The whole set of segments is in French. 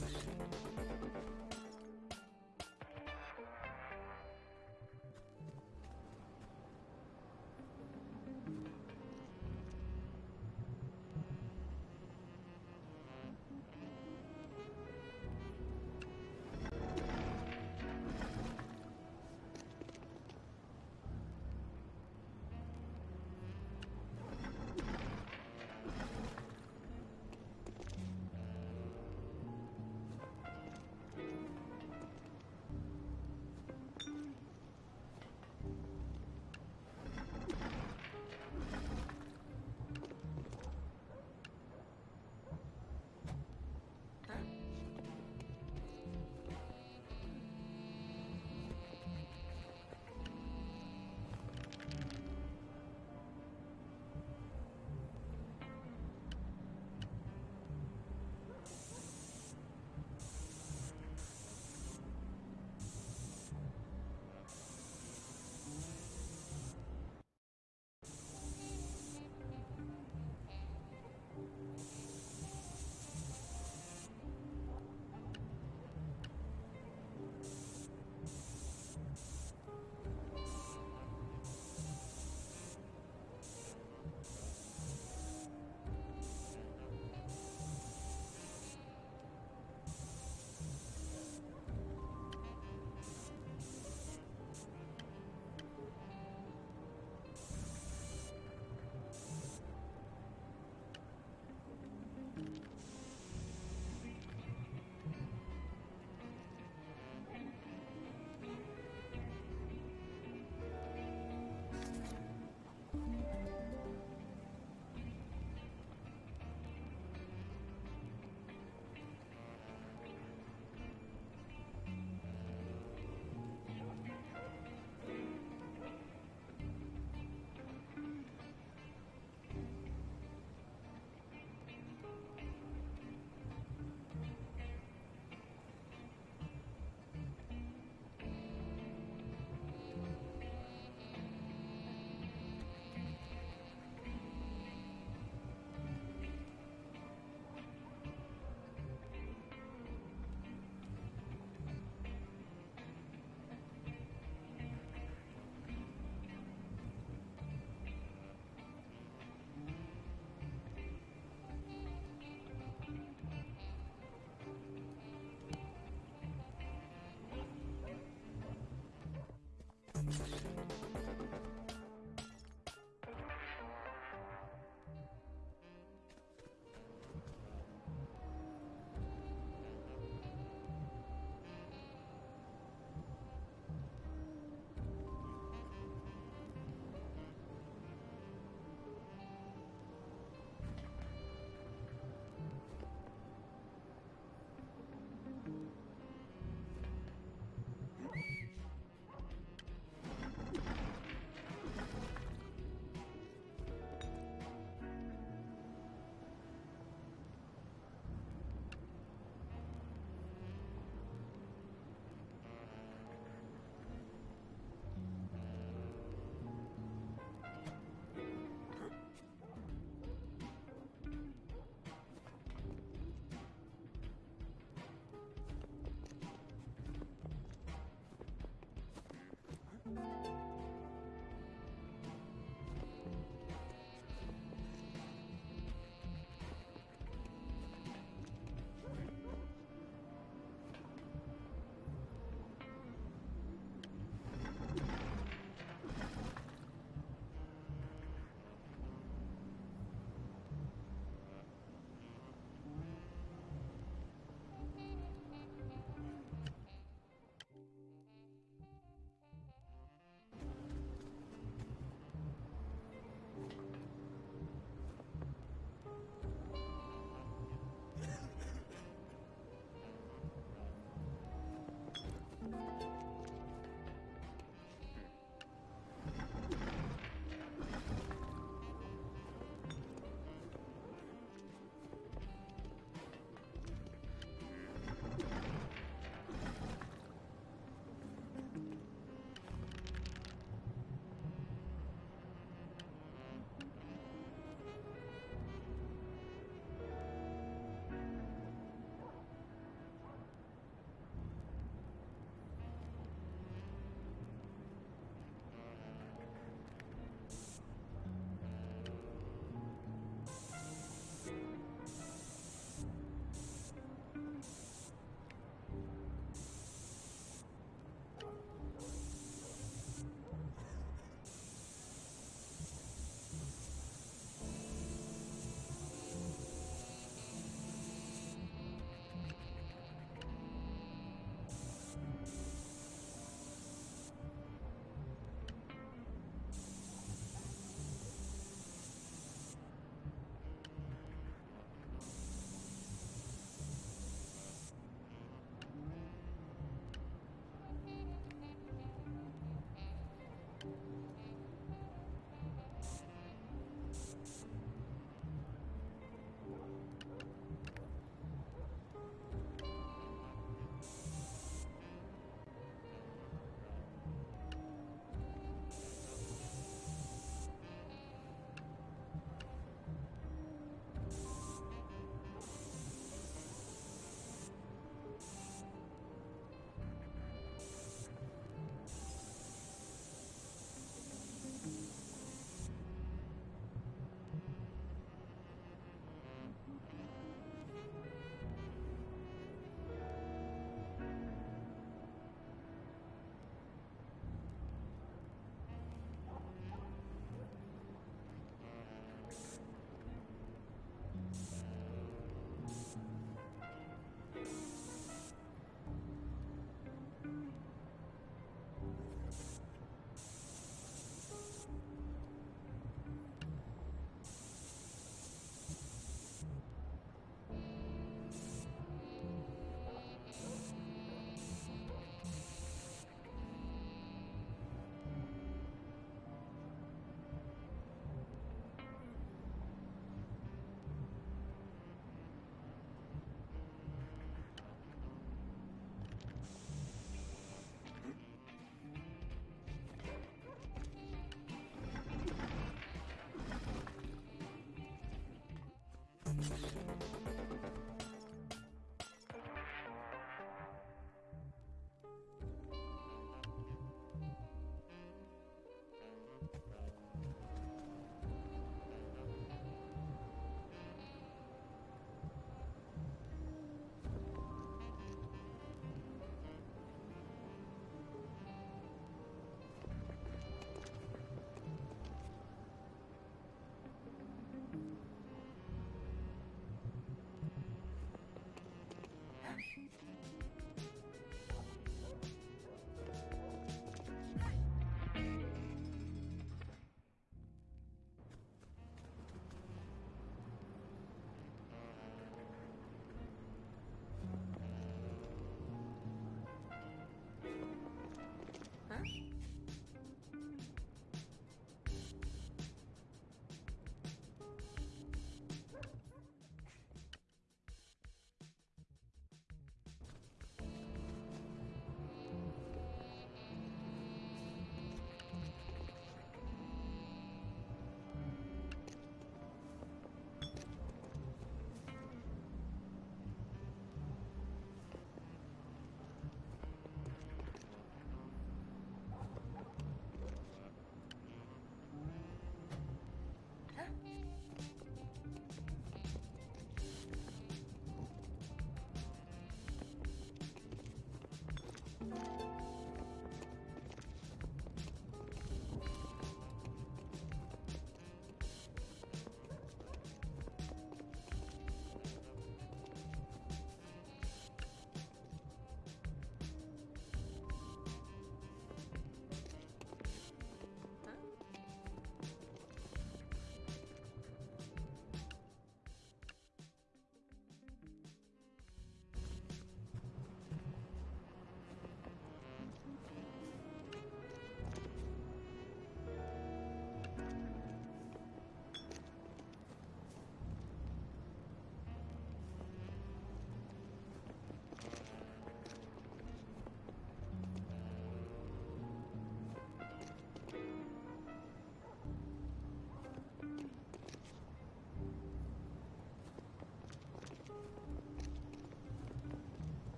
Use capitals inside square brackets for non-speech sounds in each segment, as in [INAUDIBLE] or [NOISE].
machine.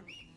Huh?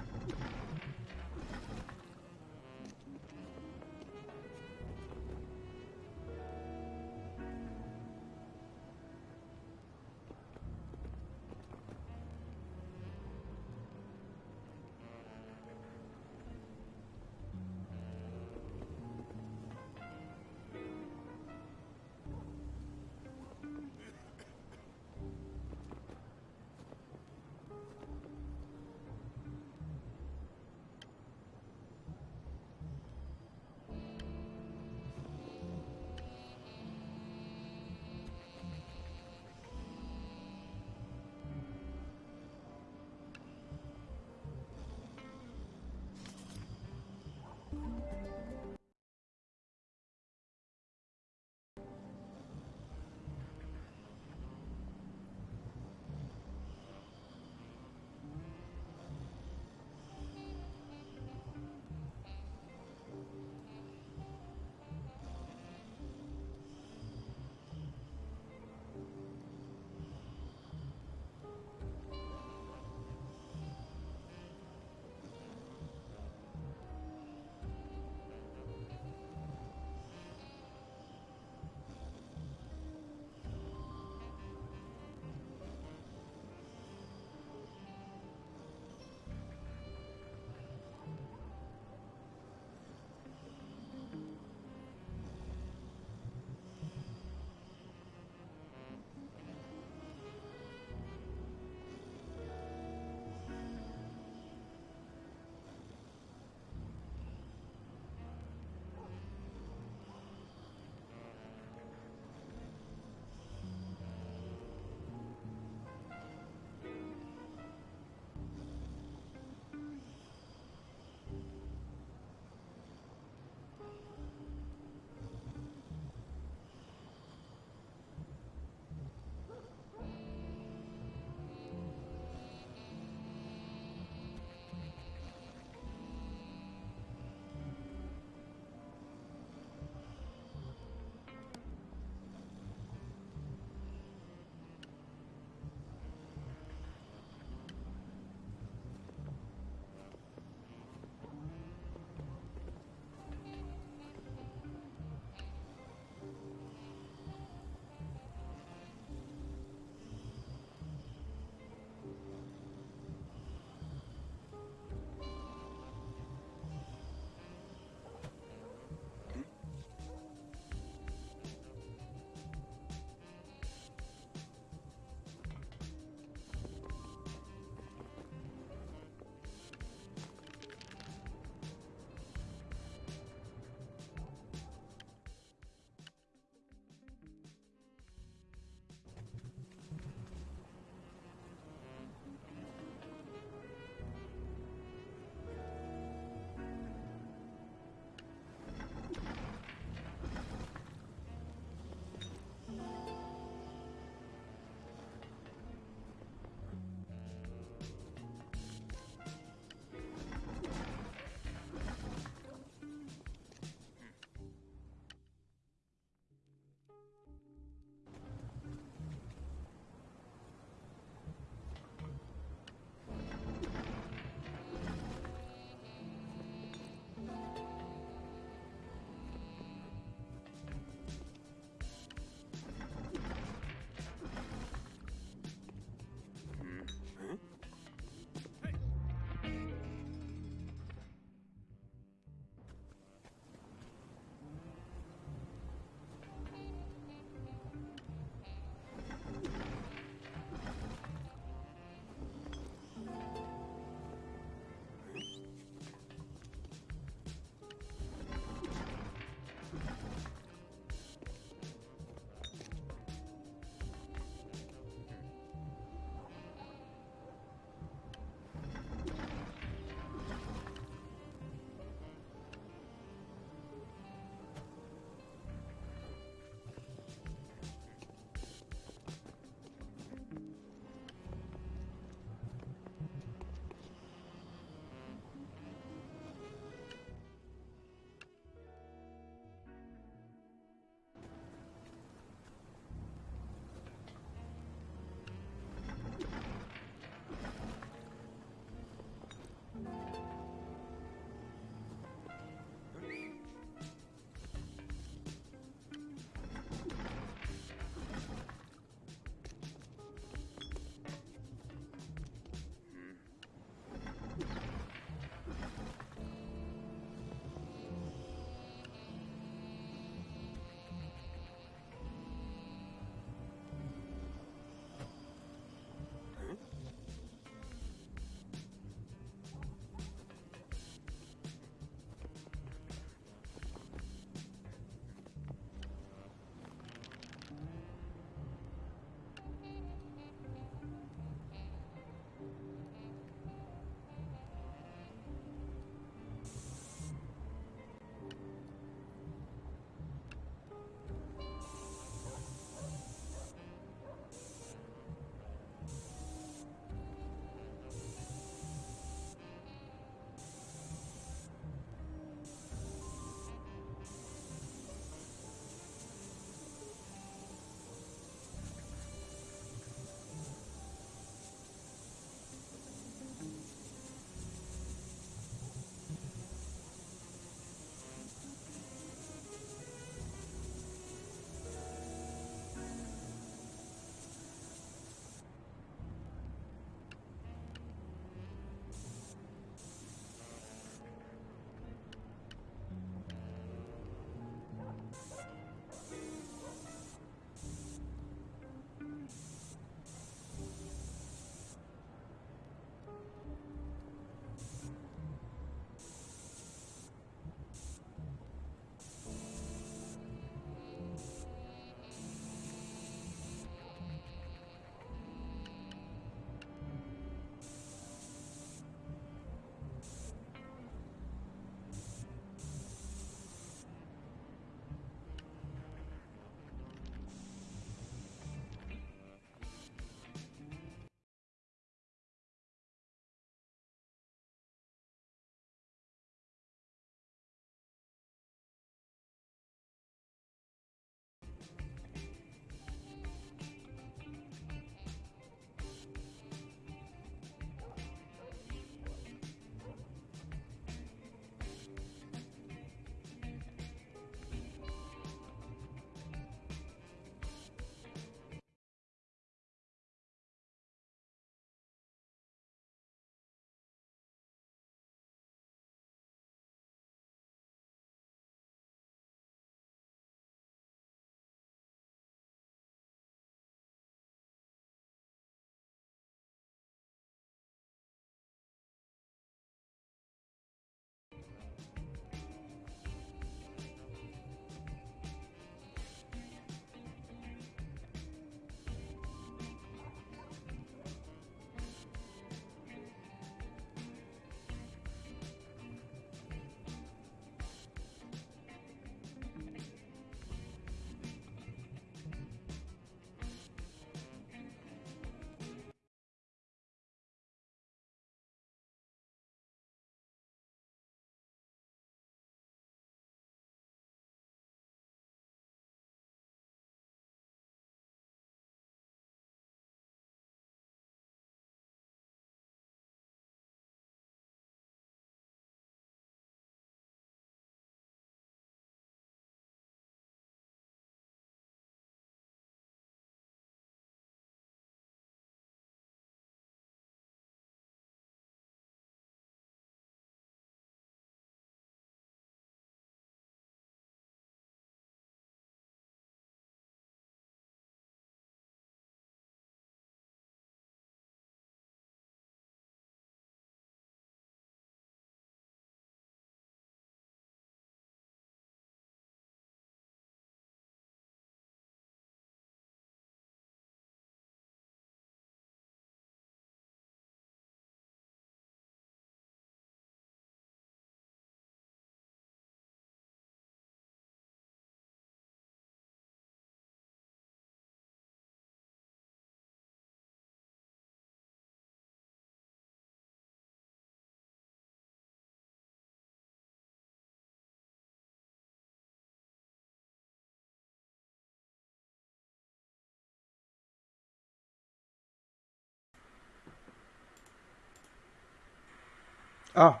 Ah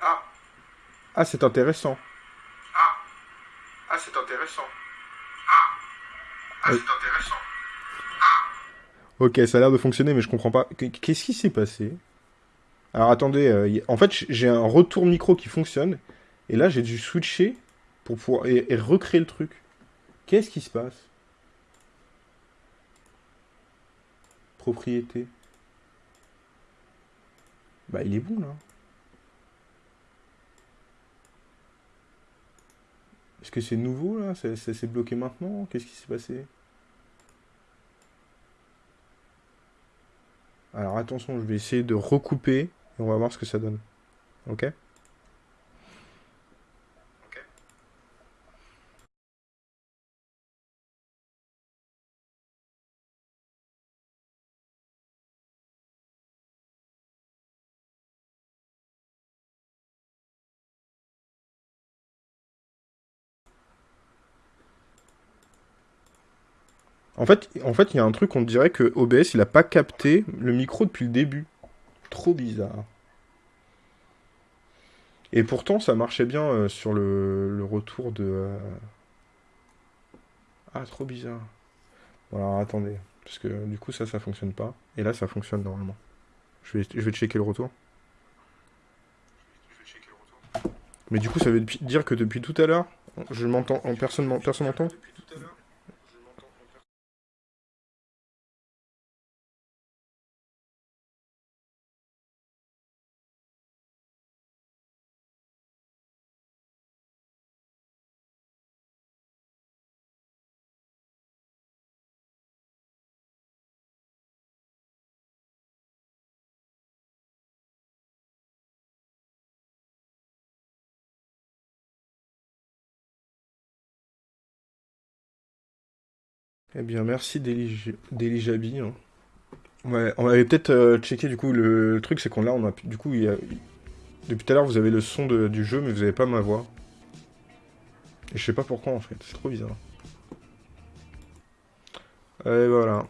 Ah Ah, c'est intéressant. Ah Ah, c'est intéressant. Ah Ah, Oui. c'est intéressant. Ok, ça a l'air de fonctionner, mais je comprends pas. Qu- Qu'est-ce qui s'est passé? Alors attendez, euh, en fait, j'ai un retour micro qui fonctionne, et là j'ai dû switcher pour pouvoir et, et recréer le truc. Qu'est-ce qui se passe? Propriété. Bah il est bon là. Est-ce que c'est nouveau là? Ça s'est bloqué maintenant? Qu'est-ce qui s'est passé? Alors attention, je vais essayer de recouper et on va voir ce que ça donne. Ok? En fait, en fait, il y a un truc, on dirait que OBS, il a pas capté le micro depuis le début. Trop bizarre. Et pourtant, ça marchait bien euh, sur le, retour de... euh, Ah, trop bizarre. Bon, alors attendez. Parce que du coup, ça, ça fonctionne pas. Et là, ça fonctionne normalement. Je vais, je vais checker le retour. Mais du coup, ça veut dire que depuis tout à l'heure, je m'entends, en personne, m'en- personne m'entend? Eh bien, merci Deli Jabi, hein. On avait peut-être euh, checké du coup le, truc, c'est qu'on là, on a du coup, depuis tout à l'heure, vous avez le son du jeu, mais vous avez pas ma voix. Et je sais pas pourquoi en fait, c'est trop bizarre. Et voilà.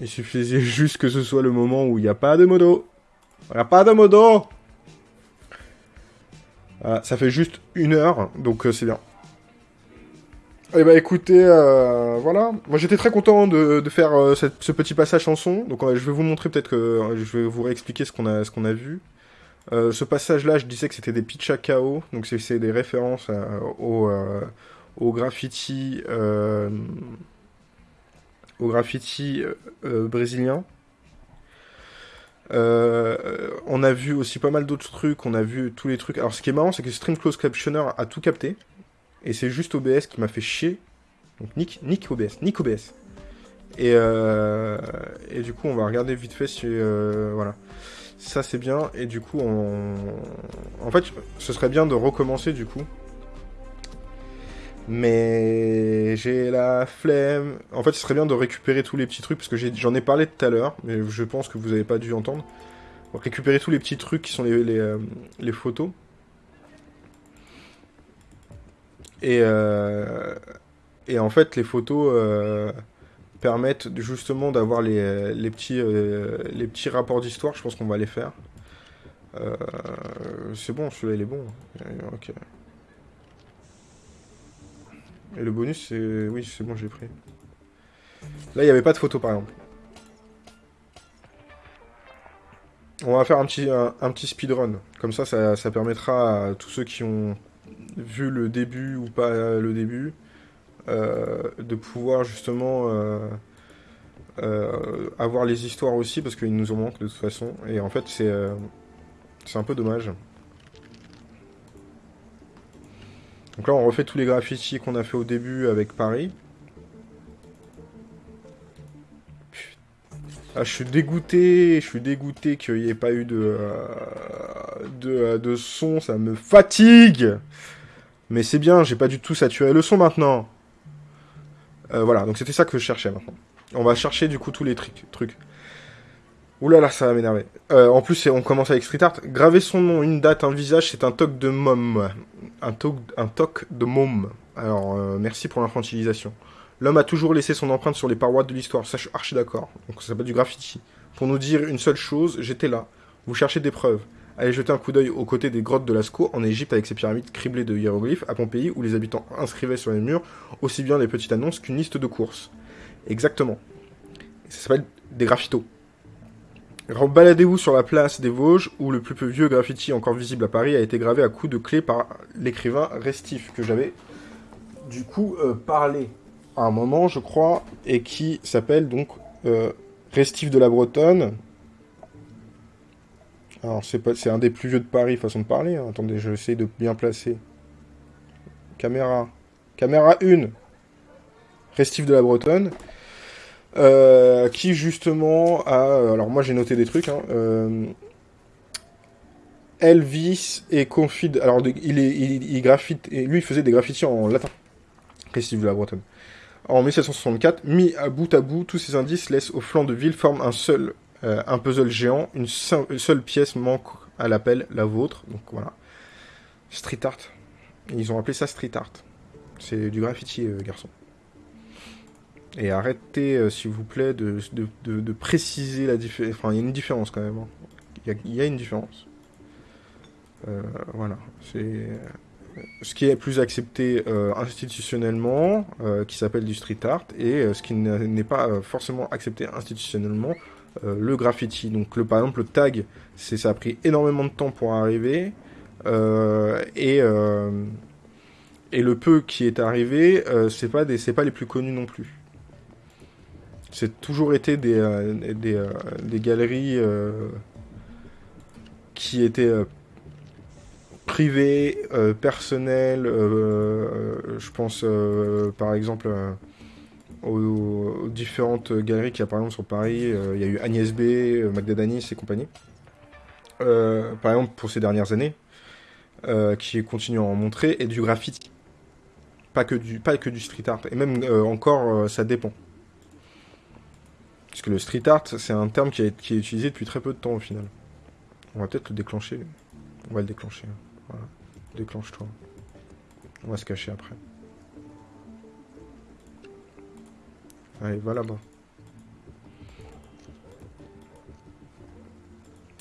Il suffisait [LAUGHS] juste que ce soit le moment où il n'y a pas de modo. Il n'y a pas de modo. Voilà, ça fait juste une heure, donc euh, c'est bien. Eh bah écoutez, euh, voilà. Moi j'étais très content de, faire euh, ce petit passage chanson. Donc euh, je vais vous montrer peut-être que euh, je vais vous réexpliquer ce qu'on a, ce qu'on a vu. Ce passage-là, je disais que c'était des pitch à KO. Donc c'est des références au, graffiti, au graffiti brésilien. On a vu aussi pas mal d'autres trucs. On a vu tous les trucs. Alors ce qui est marrant, c'est que Stream Close Captioner a tout capté. Et c'est juste OBS qui m'a fait chier. Donc Nick, Nick OBS, Nick OBS. Et, euh, et du coup, on va regarder vite fait si... euh, voilà. Ça, c'est bien. Et du coup, on... En fait, ce serait bien de recommencer, du coup. Mais j'ai la flemme. En fait, ce serait bien de récupérer tous les petits trucs, parce que j'en ai, parlé tout à l'heure, mais je pense que vous n'avez pas dû entendre. Récupérer tous les petits trucs qui sont les, euh, les photos. Et, euh, et en fait, les photos euh, permettent justement d'avoir les, les, petits, euh, les petits rapports d'histoire. Je pense qu'on va les faire. C'est bon, celui-là il est bon. Ok. Et le bonus, c'est. Oui, c'est bon, j'ai pris. Là, il n'y avait pas de photo par exemple. On va faire un petit, un petit speedrun. Comme ça, ça, ça permettra à tous ceux qui ont vu le début ou pas le début, euh, de pouvoir justement euh, euh, avoir les histoires aussi, parce qu'il nous en manque de toute façon. Et en fait, c'est un peu dommage. Donc là, on refait tous les graffitis qu'on a fait au début avec Paris. Ah, je suis dégoûté, je suis dégoûté qu'il n'y ait pas eu de, de son, ça me fatigue. Mais c'est bien, j'ai pas du tout saturé le son maintenant. Euh, voilà, donc c'était ça que je cherchais maintenant. On va chercher du coup tous les trucs. Ouh là là, ça va m'énerver. Euh, en plus, on commence avec street art. Graver son nom, une date, un visage, c'est un toc de môme. Un toc, un toc de môme. Alors, euh, merci pour l'infantilisation. L'homme a toujours laissé son empreinte sur les parois de l'histoire. Ça, je suis archi d'accord. Donc, ça s'appelle du graffiti. pour nous dire une seule chose, j'étais là. Vous cherchez des preuves. Allez jeter un coup d'œil aux côtés des grottes de Lascaux, en Égypte, avec ses pyramides criblées de hiéroglyphes, à Pompéi, où les habitants inscrivaient sur les murs aussi bien les petites annonces qu'une liste de courses. Exactement. Ça s'appelle des graffitos. Baladez-vous sur la place des Vosges, où le plus vieux graffiti encore visible à Paris a été gravé à coups de clé par l'écrivain Restif, que j'avais du coup euh, parlé à un moment, je crois, et qui s'appelle donc euh, Restif de la Bretonne. Alors, c'est pas, un des plus vieux de Paris, façon de parler. hein. Attendez, je vais essayer de bien placer. Caméra. Caméra 1. Restif de la Bretonne. Euh, qui justement a... Alors moi j'ai noté des trucs. Hein, euh, Elvis et Confid... Alors il, lui il faisait des graffitis en latin. Restif de la Bretonne. En 1764, mis à bout à bout, tous ces indices laissent au flanc de ville forment un seul, euh, un puzzle géant. Une, seul- une seule pièce manque à l'appel, la vôtre. Donc voilà. Street art. Ils ont appelé ça street art. C'est du graffiti, euh, garçon. Et arrêtez, euh, s'il vous plaît, de, préciser la différence. Enfin, il y a une différence quand même. hein. Il y a, une différence. Voilà. C'est ce qui est plus accepté institutionnellement, qui s'appelle du street art, et ce qui n'est pas forcément accepté institutionnellement, euh, le graffiti. Donc, le, par exemple, le tag, ça a pris énormément de temps pour arriver, euh, et euh, et le peu qui est arrivé, c'est pas pas les plus connus non plus. C'est toujours été des, galeries qui étaient privées, personnelles. je pense par exemple aux, différentes galeries qu'il y a par exemple sur Paris. Euh, Il y a eu Agnès B, euh, Magda Danis et compagnie. Euh, par exemple pour ces dernières années, euh, qui continuent à en montrer, et du graffiti. Pas que du, pas que du street art. Et même encore, ça dépend. Parce que le street art, c'est un terme qui, est utilisé depuis très peu de temps au final. On va peut-être le déclencher. On va le déclencher. Déclenche-toi. On va se cacher après. Allez, va là-bas.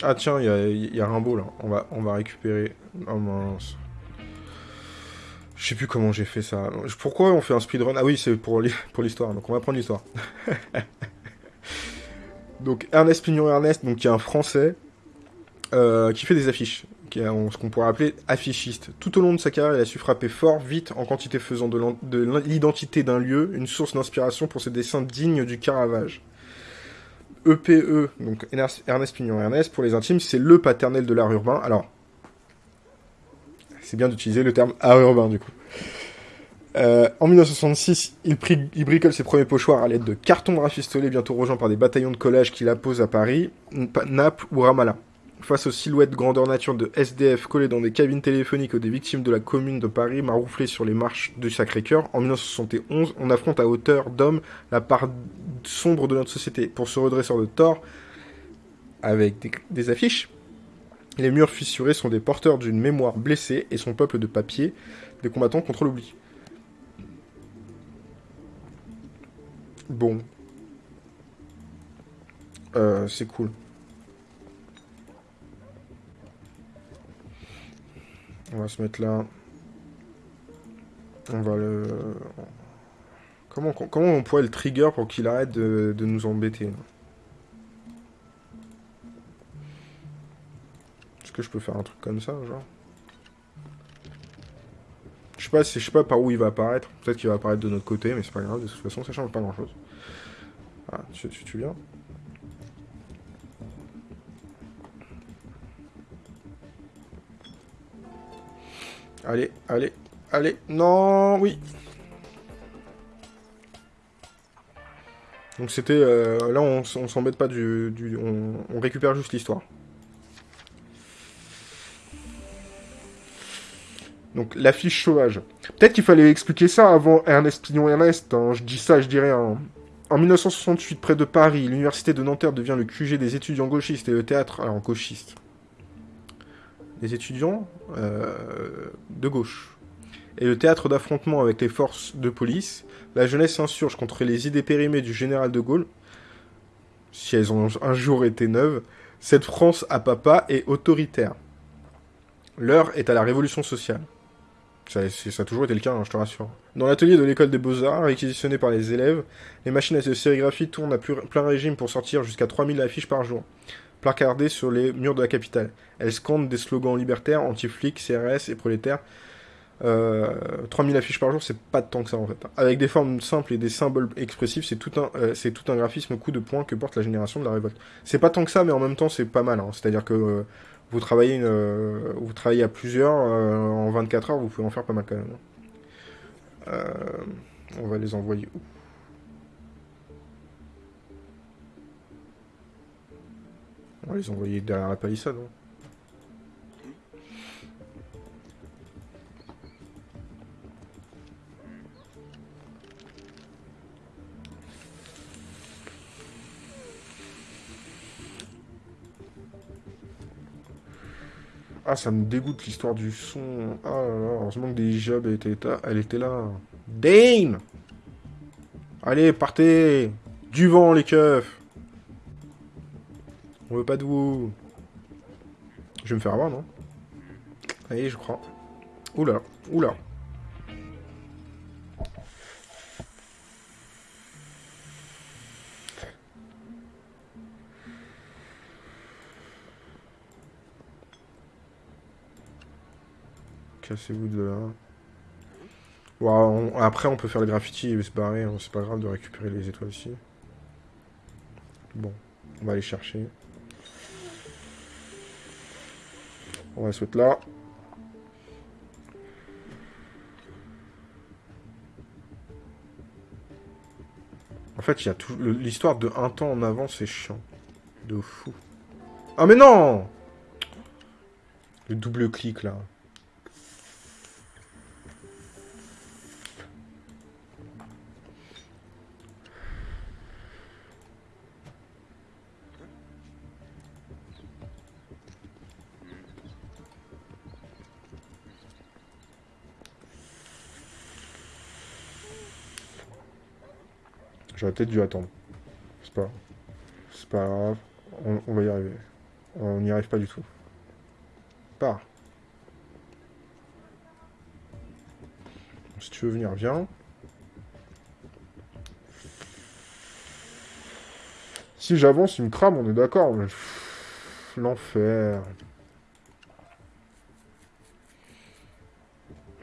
Ah tiens, il y a, Rimbaud là. On va, récupérer. Oh mince. Je sais plus comment j'ai fait ça. Pourquoi on fait un speedrun? Ah oui, c'est pour l'hi- pour l'histoire. Donc on va prendre l'histoire. [LAUGHS] donc Ernest Pignon Ernest, donc qui est un Français euh, qui fait des affiches, ce qu'on pourrait appeler affichiste. Tout au long de sa carrière, il a su frapper fort, vite, en quantité faisant de l'identité d'un lieu une source d'inspiration pour ses dessins dignes du Caravage. EPE, donc Ernest Pignon Ernest, pour les intimes, c'est le paternel de l'art urbain. Alors, c'est bien d'utiliser le terme art urbain, du coup. Euh, en 1966, il, bricole ses premiers pochoirs à l'aide de cartons rafistolés, bientôt rejoints par des bataillons de collage qu'il appose à Paris, Naples ou Ramallah. Face aux silhouettes grandeur nature de SDF collés dans des cabines téléphoniques ou des victimes de la commune de Paris marouflées sur les marches du Sacré-Cœur, en 1971, on affronte à hauteur d'homme la part sombre de notre société. Pour se redresser de tort, avec des, des affiches, les murs fissurés sont des porteurs d'une mémoire blessée et son peuple de papier, des combattants contre l'oubli. Bon. Euh, c'est cool. On va se mettre là. On va le... Comment, on pourrait le trigger pour qu'il arrête de, de nous embêter Est-ce que je peux faire un truc comme ça, genre Je sais pas, je sais pas par où il va apparaître. Peut-être qu'il va apparaître de notre côté, mais c'est pas grave. De toute façon, ça change pas grand-chose. Ah, tu, tu, tu viens Allez, allez, allez. Non, oui. Donc c'était... euh, là, on, s'embête pas du... on, récupère juste l'histoire. Donc l'affiche sauvage. Peut-être qu'il fallait expliquer ça avant Ernest Pignon Ernest. hein. Je dis ça, je dis rien. En 1968, près de Paris, l'université de Nanterre devient le QG des étudiants gauchistes et le théâtre... Alors, gauchistes. Les étudiants euh, de gauche. Et le théâtre d'affrontement avec les forces de police, la jeunesse s'insurge contre les idées périmées du général de Gaulle. si elles ont un jour été neuves, cette France à papa est autoritaire. L'heure est à la révolution sociale. Ça, a toujours été le cas, hein, je te rassure. Dans l'atelier de l'école des beaux-arts, réquisitionné par les élèves, les machines à sérigraphie tournent à plein régime pour sortir jusqu'à 3000 affiches par jour, placardées sur les murs de la capitale. Elles scandent des slogans libertaires, anti-flics, CRS et prolétaires. Euh, 3000 affiches par jour, c'est pas tant que ça en fait. Avec des formes simples et des symboles expressifs, c'est tout un, euh, tout un graphisme coup de poing que porte la génération de la révolte. C'est pas tant que ça, mais en même temps, c'est pas mal. hein. C'est-à-dire que euh, vous travaillez, euh, à plusieurs euh, en 24 heures, vous pouvez en faire pas mal quand même. hein. Euh, on va les envoyer où? On va les envoyer derrière la palissade. hein. Ah, ça me dégoûte l'histoire du son. Ah là là, heureusement que des jobs était là. Elle était là. Dane Allez, partez Du vent, les keufs On veut pas de vous. Je vais me faire avoir, non? Allez, je crois. Oula, oula. Cassez-vous de là. Après, on peut faire le graffiti et se barrer. hein, C'est pas grave de récupérer les étoiles ici. Bon, on va aller chercher. On va se mettre là. En fait, il y a tout le- l'histoire de un temps en avant, c'est chiant. De fou. Ah mais non Le double clic là. Peut-être dû attendre. C'est pas, c'est pas grave. On, va y arriver. On n'y arrive pas du tout. Pars. Si tu veux venir, viens. Si j'avance, il me crame, on est d'accord. L'enfer.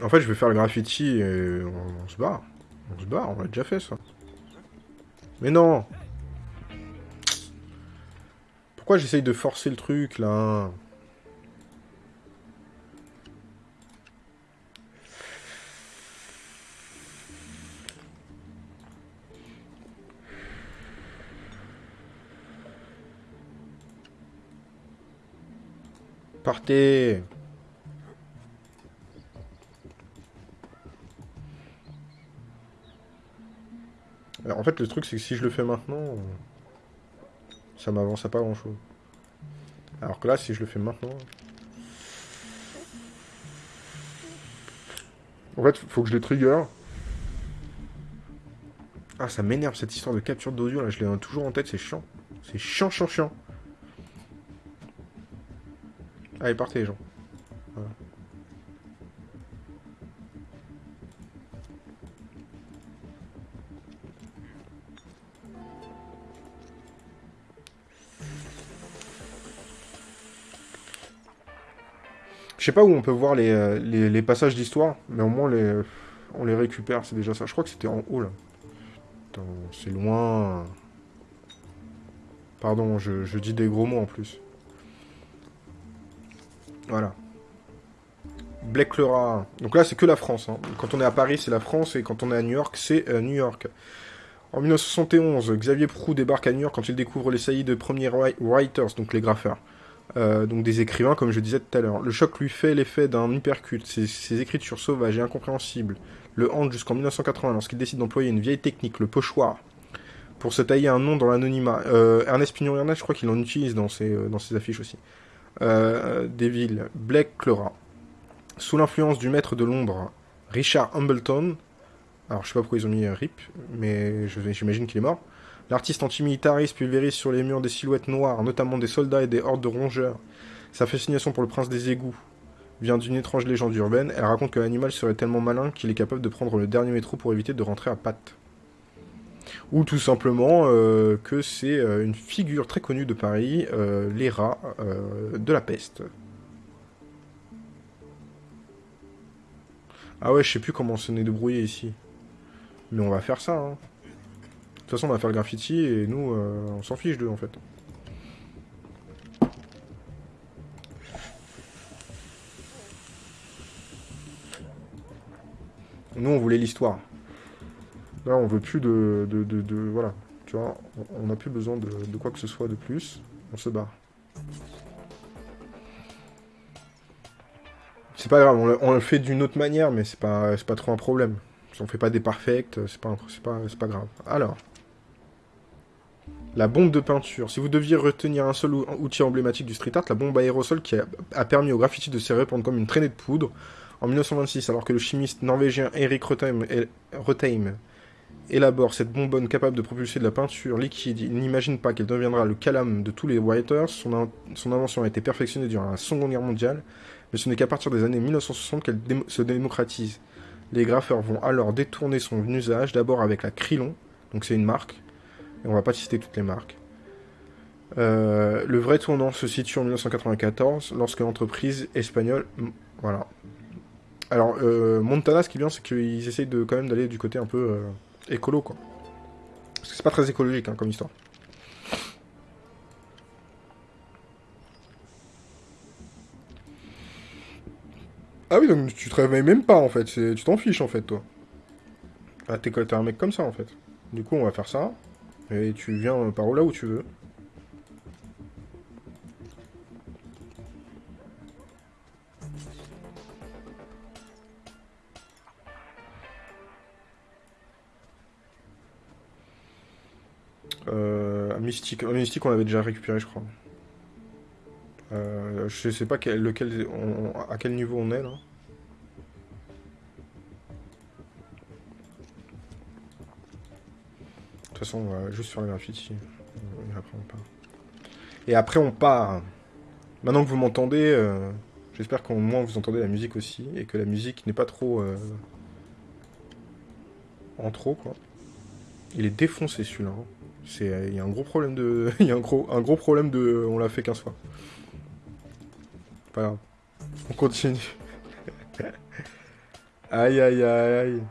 En fait, je vais faire le graffiti et on, on se barre. On se barre, on l'a déjà fait ça. Mais non. Pourquoi j'essaye de forcer le truc, là? Partez fait, le truc, c'est que si je le fais maintenant, ça m'avance à pas grand chose. Alors que là, si je le fais maintenant. En fait, faut que je les trigger. Ah, ça m'énerve cette histoire de capture d'audio là, je l'ai toujours en tête, c'est chiant. C'est chiant, chiant, chiant. Allez, partez les gens. Sais pas où on peut voir les, euh, passages d'histoire, mais au moins on les récupère, c'est déjà ça. Je crois que c'était en haut là. C'est loin. Pardon, je, dis des gros mots en plus. Voilà. Black-Clara. Donc là, c'est que la France. hein. Quand on est à Paris, c'est la France, et quand on est à New York, c'est euh, New York. En 1971, Xavier Proux débarque à New York quand il découvre les saillies de premiers wri- writers, donc les graffeurs. Euh, donc des écrivains, comme je disais tout à l'heure. Le choc lui fait l'effet d'un hypercute. Ses, écritures sauvages et incompréhensibles le hantent jusqu'en 1980 lorsqu'il décide d'employer une vieille technique, le pochoir, pour se tailler un nom dans l'anonymat. Euh, Ernest Pignon je crois qu'il en utilise dans ses, euh, dans ses affiches aussi. Des villes, Blake Clara. Sous l'influence du maître de l'ombre, Richard Hambleton. Alors je sais pas pourquoi ils ont mis RIP, mais j'imagine qu'il est mort. L'artiste antimilitariste pulvérise sur les murs des silhouettes noires, notamment des soldats et des hordes de rongeurs. Sa fascination pour le prince des égouts vient d'une étrange légende urbaine. Elle raconte que l'animal serait tellement malin qu'il est capable de prendre le dernier métro pour éviter de rentrer à pattes. Ou tout simplement euh, que c'est euh, une figure très connue de Paris, euh, les rats de la peste. Ah ouais, je sais plus comment on s'en est débrouillé ici. Mais on va faire ça, hein. De toute façon, on va faire le graffiti et nous, euh, on s'en fiche d'eux en fait. Nous, on voulait l'histoire. Là, on veut plus de, de, de- Voilà. Tu vois, on- n'a plus besoin de, quoi que ce soit de plus. On se barre. C'est pas grave, on le, fait d'une autre manière, mais c'est pas, pas trop un problème. Si on fait pas des parfaits, c'est pas, pas, pas grave. Alors. La bombe de peinture. Si vous deviez retenir un seul ou- outil emblématique du street art, la bombe aérosol qui a, permis au graffiti de se répandre comme une traînée de poudre en 1926, alors que le chimiste norvégien Erik Rotheim, élabore cette bonbonne capable de propulser de la peinture liquide, il n'imagine pas qu'elle deviendra le calame de tous les writers. Son, in- son invention a été perfectionnée durant la Seconde Guerre mondiale, mais ce n'est qu'à partir des années 1960 qu'elle se démocratise. Les graffeurs vont alors détourner son usage, d'abord avec la Krillon, donc c'est une marque, on va pas citer toutes les marques. Euh, le vrai tournant se situe en 1994, lorsque l'entreprise espagnole... Voilà. Alors, euh, Montana, ce qui est bien, c'est qu'ils essayent de, quand même d'aller du côté un peu euh, écolo, quoi. Parce que c'est pas très écologique, hein, comme histoire. Ah oui, donc tu te réveilles même pas, en fait. Tu t'en fiches, en fait, toi. Ah, t'es un mec comme ça, en fait. Du coup, on va faire ça. Et tu viens par là où tu veux. Euh, Mystique. Mystique, on l'avait déjà récupéré, je crois. Euh, je sais pas quel- lequel, à quel niveau on est, là. Juste faire le graffiti. Et après, on part. Et après, on part. Maintenant que vous m'entendez, euh, j'espère qu'au moins vous entendez la musique aussi. Et que la musique n'est pas trop... euh, en trop, quoi. Il est défoncé, celui-là. hein. C'est, il y a un gros problème de... [LAUGHS] Il y a un gros, un gros problème de... On l'a fait 15 fois. Pas grave. On continue. [LAUGHS] aïe, aïe, aïe.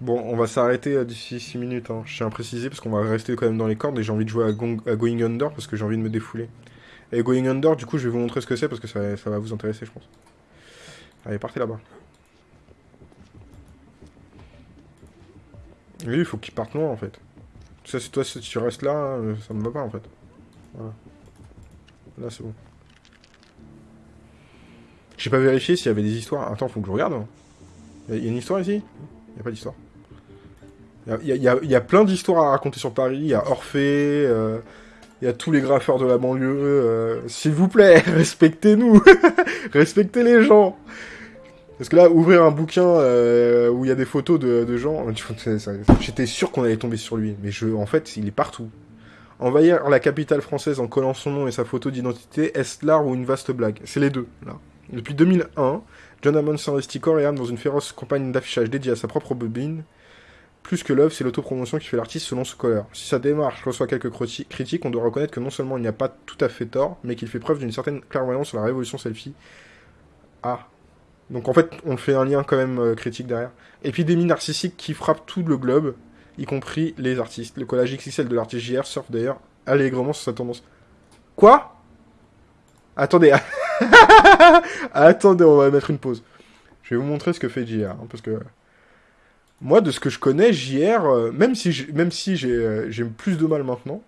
Bon, on va s'arrêter euh, d'ici 6 minutes. Hein. Je tiens à préciser parce qu'on va rester quand même dans les cordes et j'ai envie de jouer à, Going Under parce que j'ai envie de me défouler. Et Going Under, du coup, je vais vous montrer ce que c'est parce que ça, va vous intéresser, je pense. Allez, partez là-bas. Lui, il faut qu'il parte loin en fait. Ça, c'est toi, si tu restes là, euh, ça me va pas en fait. Voilà. Là, c'est bon. J'ai pas vérifié s'il y avait des histoires. Attends, faut que je regarde. hein. Il y a- une histoire ici? Il a pas d'histoire? Il y a, plein d'histoires à raconter sur Paris. Il y a Orphée, euh, il y a tous les graffeurs de la banlieue. euh, S'il vous plaît, [LAUGHS] respectez-nous [LAUGHS] Respectez les gens Parce que là, ouvrir un bouquin euh, où il y a des photos de, gens, j'étais sûr qu'on allait tomber sur lui. Mais je, en fait, il est partout. Envahir la capitale française en collant son nom et sa photo d'identité, est-ce l'art ou une vaste blague? C'est les deux, là. Depuis 2001, John Hammond s'investit corps dans une féroce campagne d'affichage dédiée à sa propre bobine. Plus que l'œuvre, c'est l'autopromotion qui fait l'artiste selon Scholar. Si sa démarche reçoit quelques critiques, on doit reconnaître que non seulement il n'y a pas tout à fait tort, mais qu'il fait preuve d'une certaine clairvoyance sur la révolution selfie. Ah. Donc en fait, on fait un lien quand même euh, critique derrière. Épidémie narcissique qui frappe tout le globe, y compris les artistes. Le collage XXL de l'artiste JR surfe d'ailleurs allègrement sur sa tendance. Quoi? Attendez. [LAUGHS] Attendez, on va mettre une pause. Je vais vous montrer ce que fait JR, hein, parce que moi, de ce que je connais, JR, euh, même si j'ai, si euh, plus de mal maintenant,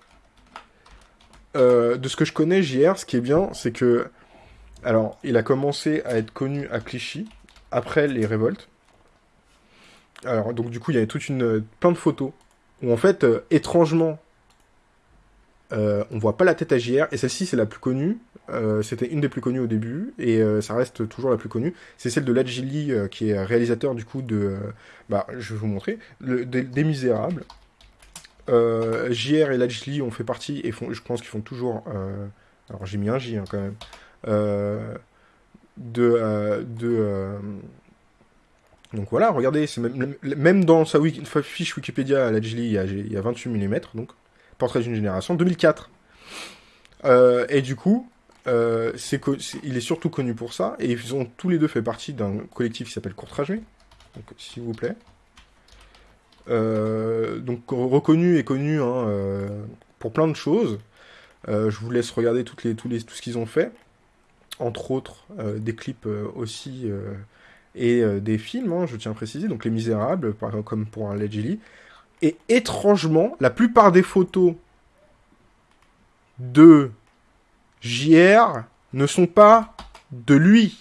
euh, de ce que je connais, JR, ce qui est bien, c'est que, alors, il a commencé à être connu à Clichy après les révoltes. Alors, donc du coup, il y avait toute une plein de photos où en fait, étrangement, Euh, on voit pas la tête à JR, et celle-ci c'est la plus connue. Euh, C'était une des plus connues au début, et euh, ça reste toujours la plus connue. C'est celle de Ladjili, euh, qui est réalisateur du coup de... bah, je vais vous montrer. Des, Misérables. JR et Ladjili ont fait partie, et font, je pense qu'ils font toujours... alors j'ai mis un J hein, quand même. De... donc voilà, regardez, même, dans sa fiche Wikipédia, Ladjili, il y il y a 28 mm, donc Portrait d'une génération, 2004. Euh, et du coup, euh, il est surtout connu pour ça, et ils ont tous les deux fait partie d'un collectif qui s'appelle Courtrajé, donc s'il vous plaît. Euh, donc reconnu et connu hein, pour plein de choses. Je vous laisse regarder les, tous les, tout ce qu'ils ont fait, entre autres des clips aussi et des films, hein, je tiens à préciser, donc Les Misérables, comme pour un Ledgely. Et étrangement, la plupart des photos de JR ne sont pas de lui.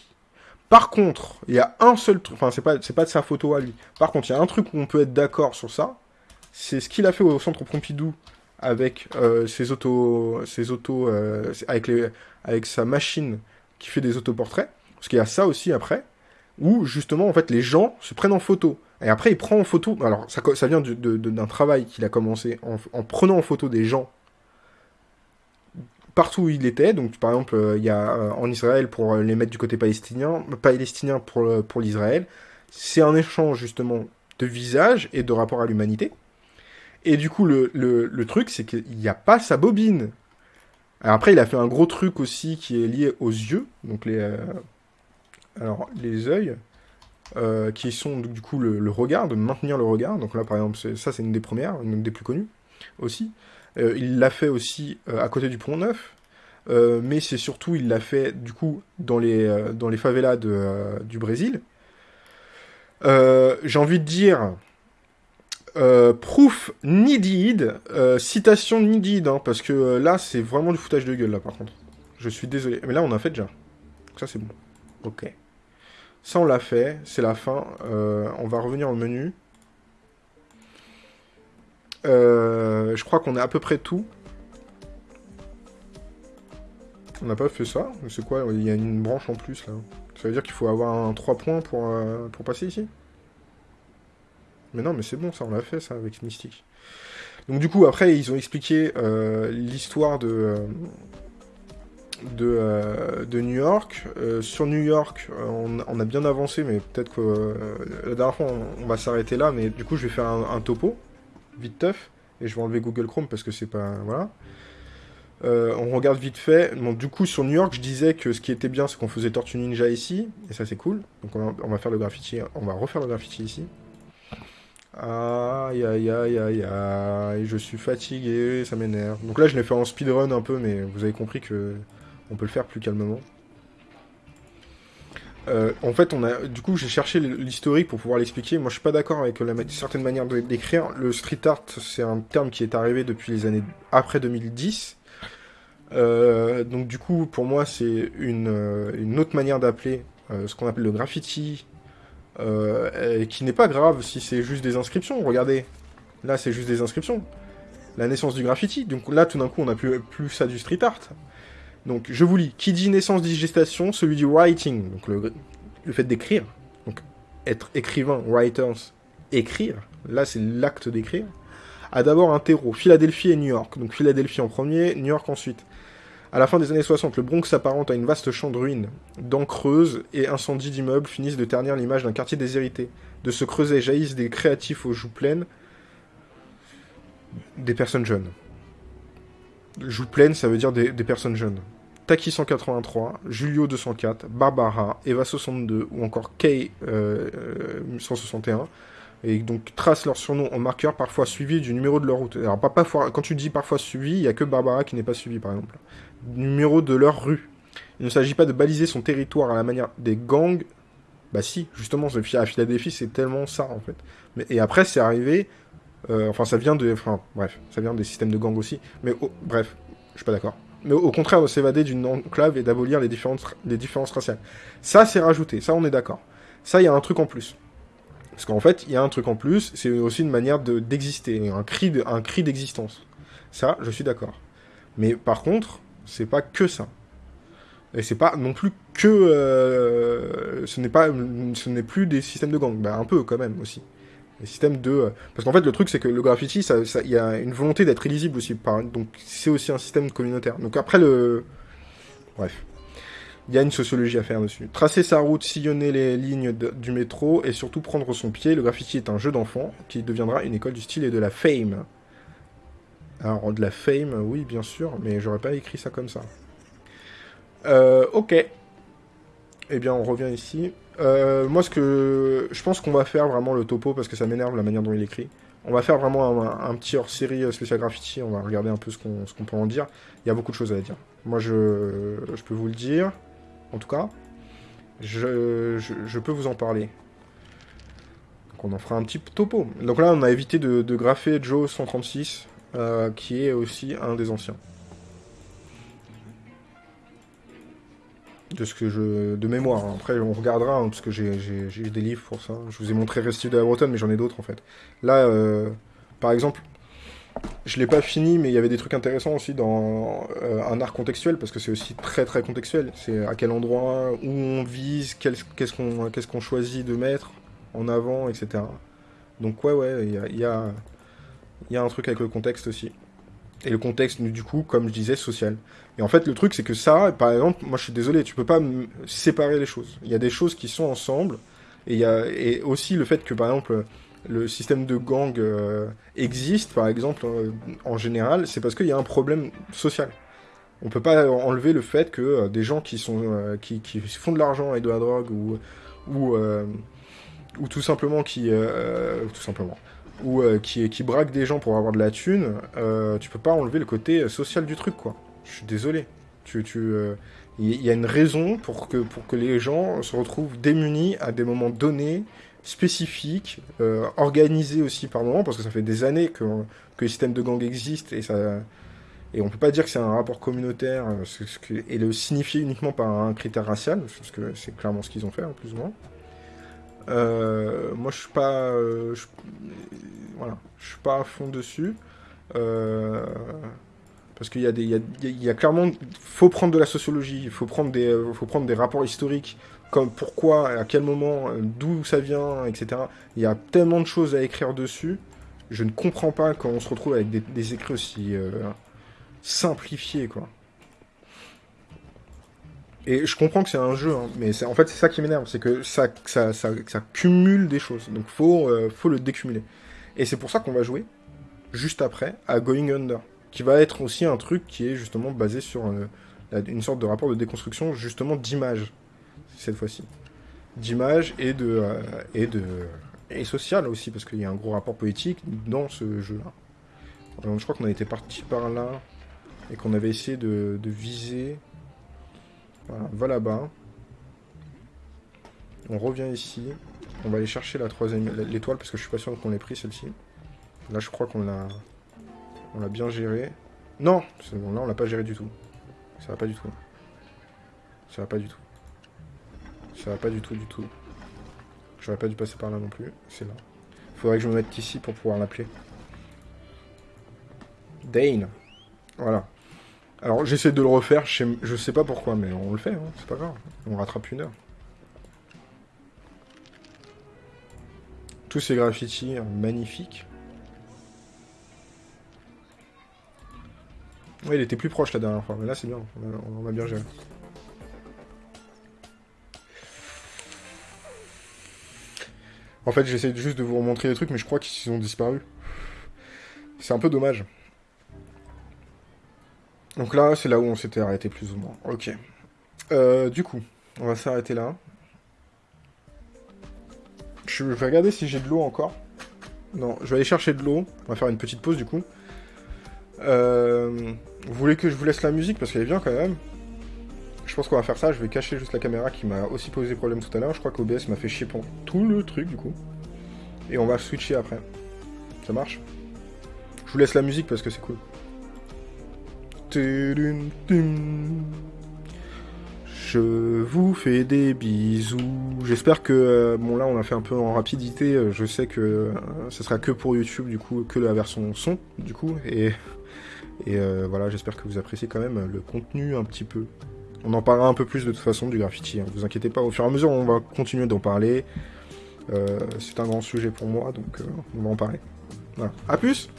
Par contre, il y a un seul truc, enfin c'est pas, pas de sa photo à lui. Par contre, il y a un truc où on peut être d'accord sur ça, c'est ce qu'il a fait au centre Pompidou avec euh, ses autos, ses autos, euh, avec avec sa machine qui fait des autoportraits. Parce qu'il y a ça aussi après, où justement en fait les gens se prennent en photo. Et après il prend en photo. Alors ça, vient d'un travail qu'il a commencé en, en prenant en photo des gens partout où il était. Donc, par exemple, euh, il y a euh, en Israël pour euh, les mettre du côté palestinien, palestinien pour, pour l'Israël. C'est un échange justement de visage et de rapport à l'humanité. Et du coup, le, le, truc, c'est qu'il n'y a pas sa bobine. Alors après, il a fait un gros truc aussi qui est lié aux yeux, donc les, alors les yeux, euh, qui sont du coup le, regard, de maintenir le regard. Donc là, par exemple, ça c'est une des premières, une des plus connues aussi. Euh, il l'a fait aussi euh, à côté du Pont Neuf, mais c'est surtout il l'a fait du coup dans les dans les favelas de, du Brésil. J'ai envie de dire proof needed, citation needed, hein, parce que là c'est vraiment du foutage de gueule là par contre. Je suis désolé, mais là on a fait déjà. Donc ça c'est bon. Ok. Ça on l'a fait, c'est la fin. Euh, on va revenir au menu. Euh, je crois qu'on a à peu près tout. On n'a pas fait ça. C'est quoi Il y a une branche en plus là. Ça veut dire qu'il faut avoir un 3 points pour, euh, pour passer ici? Mais non, mais c'est bon, ça on l'a fait ça avec Mystique. Donc du coup, après, ils ont expliqué l'histoire de, de, euh, de New York. Euh, sur New York, euh, on, a bien avancé, mais peut-être que la dernière fois, on, va s'arrêter là. Mais du coup, je vais faire un, topo, vite teuf, et je vais enlever Google Chrome parce que c'est pas... Voilà. On regarde vite fait. Bon, du coup, sur New York, je disais que ce qui était bien, c'est qu'on faisait Tortue Ninja ici, et ça c'est cool. Donc on va, on va faire le graffiti, on va refaire le graffiti ici. Aïe aïe aïe aïe aïe, je suis fatigué, ça m'énerve. Donc là, je l'ai fait en speedrun un peu, mais vous avez compris que on peut le faire plus calmement. Euh, en fait, on a, du coup, j'ai cherché l'historique pour pouvoir l'expliquer. Moi, je suis pas d'accord avec la certaine manière d'écrire. Le street art, c'est un terme qui est arrivé depuis les années après 2010. Euh, donc du coup, pour moi, c'est une, euh, autre manière d'appeler ce qu'on appelle le graffiti, qui n'est pas grave si c'est juste des inscriptions. Regardez, là, c'est juste des inscriptions. La naissance du graffiti. Donc là, tout d'un coup, on n'a plus ça du street art. Donc je vous lis. Qui dit naissance dit gestation, celui du writing, donc le, fait d'écrire. Donc être écrivain, writers, écrire. Là, c'est l'acte d'écrire a d'abord un terreau, Philadelphie et New York. Donc Philadelphie en premier, New York ensuite. À la fin des années 60, le Bronx s'apparente à une vaste champ de ruines. Dents creuses et incendies d'immeubles finissent de ternir l'image d'un quartier déshérité. De ce creuset jaillissent des créatifs aux joues pleines, des personnes jeunes. Joues pleines, ça veut dire des, personnes jeunes. Taki 183, Julio 204, Barbara, Eva 62 ou encore Kay euh, euh, 161 et donc tracent leur surnom en marqueur, parfois suivi du numéro de leur route. Alors, pas, parfois, quand tu dis parfois suivi, il n'y a que Barbara qui n'est pas suivie, par exemple. Numéro de leur rue. Il ne s'agit pas de baliser son territoire à la manière des gangs. Bah si, justement, à Philadelphie, c'est tellement ça, en fait. Mais, et après, c'est arrivé... euh, enfin, ça vient de... Bref, ça vient des systèmes de gangs aussi. Mais oh, bref, je suis pas d'accord. Mais au, contraire, de s'évader d'une enclave et d'abolir les différences, les différences raciales. Ça, c'est rajouté. Ça, on est d'accord. Ça, il y a un truc en plus. Parce qu'en fait, il y a un truc en plus, c'est aussi une manière de- d'exister, un cri de- un cri d'existence. Ça, je suis d'accord. Mais par contre, c'est pas que ça. Et c'est pas non plus que... euh, ce n'est pas... Ce n'est plus des systèmes de gang. Bah, un peu, quand même, aussi. Des systèmes de... euh, Parce qu'en fait, le truc, c'est que le graffiti, il y a une volonté d'être illisible aussi. Donc, c'est aussi un système communautaire. Donc après, le... Bref. Il y a une sociologie à faire dessus. Tracer sa route, sillonner les lignes du métro et surtout prendre son pied. Le graffiti est un jeu d'enfant qui deviendra une école du style et de la fame. Alors, de la fame, oui, bien sûr, mais j'aurais pas écrit ça comme ça. Euh, ok. Eh bien, on revient ici. Euh, moi, ce que je pense qu'on va faire vraiment le topo parce que ça m'énerve la manière dont il écrit. On va faire vraiment un, petit hors-série euh, spécial graffiti. On va regarder un peu ce qu'on peut en dire. Il y a beaucoup de choses à dire. Moi, je, peux vous le dire. En tout cas, je, peux vous en parler. Donc, on en fera un petit topo. Donc là, on a évité de, de graffer Joe 136, euh, qui est aussi un des anciens. De ce que je de mémoire. Après, on regardera hein, parce que j'ai des livres pour ça. Je vous ai montré Restif de la Bretonne, mais j'en ai d'autres en fait. Là, euh, par exemple, je l'ai pas fini, mais il y avait des trucs intéressants aussi dans euh, un art contextuel parce que c'est aussi très très contextuel. C'est à quel endroit, où on vise, qu'est-ce qu'on qu'est-ce qu'on choisit de mettre en avant, etc. Donc ouais, ouais, il y a, y a y a un truc avec le contexte aussi. Et le contexte, du coup, comme je disais, social. Et en fait, le truc, c'est que ça, par exemple, moi je suis désolé, tu peux pas séparer les choses. Il y a des choses qui sont ensemble, et il y a et aussi le fait que, par exemple, le système de gang euh, existe, par exemple, euh, en général, c'est parce qu'il y a un problème social. On peut pas enlever le fait que euh, des gens qui sont euh, qui, qui font de l'argent et de la drogue ou ou euh, ou tout simplement qui tout simplement ou euh, qui qui braquent des gens pour avoir de la thune, euh, tu peux pas enlever le côté social du truc quoi. Je suis désolé. Tu, tu, euh, il y a une raison pour que, pour que les gens se retrouvent démunis à des moments donnés, spécifiques, euh, organisés aussi par moment, parce que ça fait des années que, que les systèmes de gang existent et ça. Et on peut pas dire que c'est un rapport communautaire euh, et le signifier uniquement par un critère racial, parce que c'est clairement ce qu'ils ont fait, hein, plus ou moins. Euh, moi, je suis pas, euh, voilà, je suis pas à fond dessus. Euh, parce qu'il y a des, il y a, clairement, faut prendre de la sociologie, il faut prendre des, faut rapports historiques, comme pourquoi, à quel moment, d'où ça vient, etc. Il y a tellement de choses à écrire dessus. Je ne comprends pas quand on se retrouve avec des, des écrits aussi simplifiés, quoi. Et je comprends que c'est un jeu, hein, mais en fait c'est ça qui m'énerve, c'est que ça, ça, ça, ça cumule des choses. Donc faut, euh, faut le décumuler. Et c'est pour ça qu'on va jouer juste après à Going Under, qui va être aussi un truc qui est justement basé sur euh, une sorte de rapport de déconstruction justement d'image cette fois-ci, d'image et de euh, et de et social aussi parce qu'il y a un gros rapport poétique dans ce jeu-là. Je crois qu'on a été parti par là et qu'on avait essayé de viser. Voilà, va là-bas. On revient ici. On va aller chercher la troisième l'étoile parce que je suis pas sûr qu'on l'ait pris celle-ci. Là, je crois qu'on l'a on l'a bien géré. Non, c'est bon, là on l'a pas géré du tout. Ça va pas du tout. Ça va pas du tout. Ça va pas du tout du tout. J'aurais pas dû passer par là non plus. C'est là. Faudrait que je me mette ici pour pouvoir l'appeler. Dane. Voilà. Alors j'essaie de le refaire, je sais, pas pourquoi, mais on le fait, hein, c'est pas grave. On rattrape une heure. Tous ces graffitis euh, magnifiques. Ouais, il était plus proche la dernière fois, mais là c'est bien, on a, on a bien géré. En fait, j'essaie juste de vous remontrer les trucs, mais je crois qu'ils ont disparu. C'est un peu dommage. Donc là, c'est là où on s'était arrêté plus ou moins. Ok. Euh, du coup, on va s'arrêter là. Je vais regarder si j'ai de l'eau encore. Non, je vais aller chercher de l'eau. On va faire une petite pause du coup. Euh, vous voulez que je vous laisse la musique parce qu'elle est bien quand même? Je pense qu'on va faire ça. Je vais cacher juste la caméra qui m'a aussi posé problème tout à l'heure. Je crois qu'OBS m'a fait chier pour tout le truc du coup. Et on va switcher après. Ça marche? Je vous laisse la musique parce que c'est cool. Je vous fais des bisous. J'espère que euh, bon là on a fait un peu en rapidité. euh, Je sais que euh, ce sera que pour YouTube du coup, que la version son du coup et Et voilà, j'espère que vous appréciez quand même le contenu un petit peu. On en parlera un peu plus de toute façon du graffiti, hein. vous inquiétez pas, au fur et à mesure on va continuer d'en parler. C'est un grand sujet pour moi, donc on va en parler. Voilà. A plus